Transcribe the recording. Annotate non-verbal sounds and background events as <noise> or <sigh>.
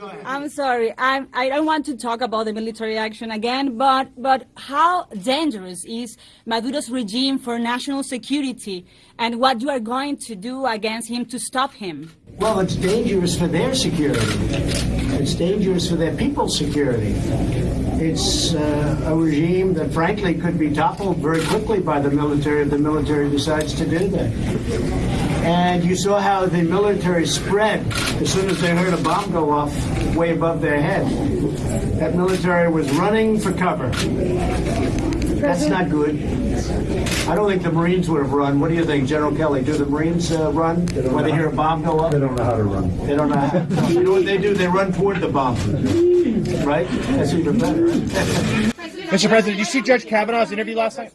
Go ahead. I'm sorry. I'm, I don't want to talk about the military action again, but, but how dangerous is Maduro's regime for national security and what you are going to do against him to stop him? Well, it's dangerous for their security. It's dangerous for their people's security. It's uh, a regime that, frankly, could be toppled very quickly by the military if the military decides to do that. And you saw how the military spread as soon as they heard a bomb go off way above their head. That military was running for cover. That's not good. I don't think the Marines would have run. What do you think, General Kelly? Do the Marines uh, run when they hear a bomb go off? They don't know how to run. They don't know. How. <laughs> You know what they do? They run toward the bomb. Right? That's even better. Right? Mr. President, did you see Judge Kavanaugh's interview last night?